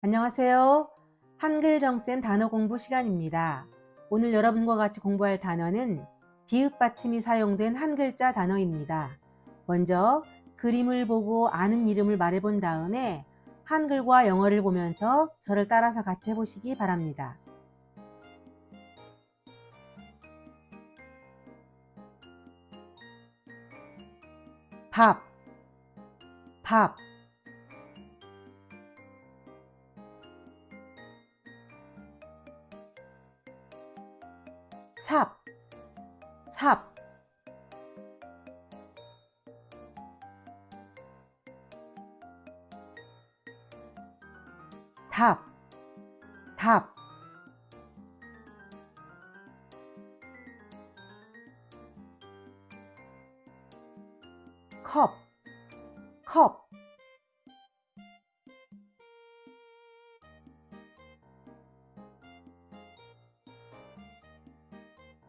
안녕하세요. 한글정쌤 단어 공부 시간입니다. 오늘 여러분과 같이 공부할 단어는 비읍 받침이 사용된 한 글자 단어입니다. 먼저 그림을 보고 아는 이름을 말해본 다음에 한글과 영어를 보면서 저를 따라서 같이 해보시기 바랍니다. 밥, 밥 삽, 삽. 답, 답 컵, 컵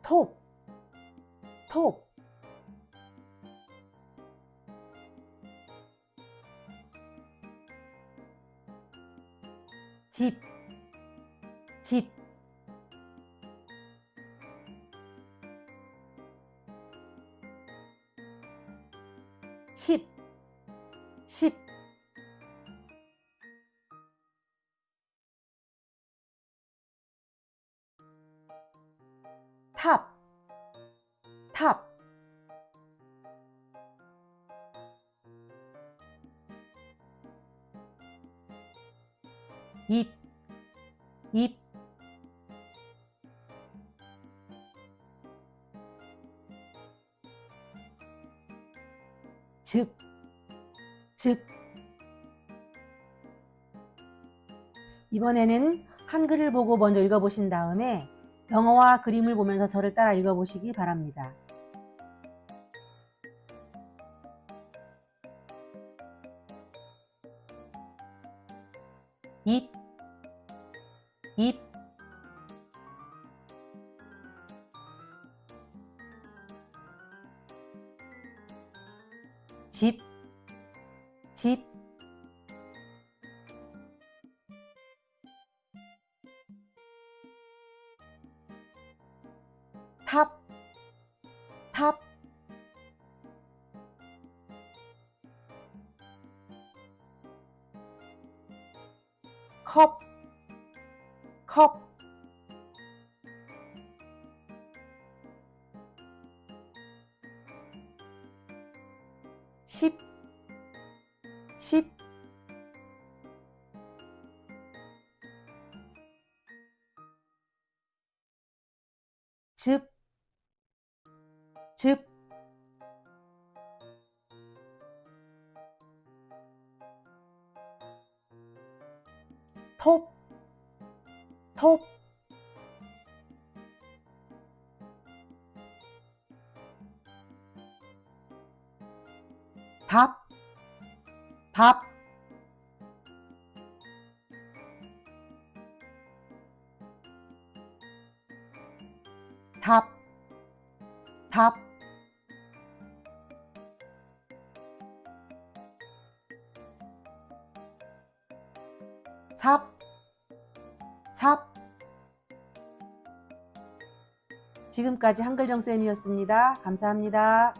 톱, 톱. 집, 집. 십, 십 탑, 탑. 잎, 잎. 즉, 즉 이번에는 한글을 보고 먼저 읽어보신 다음에 영어와 그림을 보면서 저를 따라 읽어보시기 바랍니다. 입, 입, 집, 집, タッタッコッコッシッシッチュッ 탑, 탑, 컵, 컵, 십, 십, 즙, 즙, 톱, 톱, 밥, 밥, 답, 답, 삽, 삽. 지금까지 한글정쌤이었습니다. 감사합니다.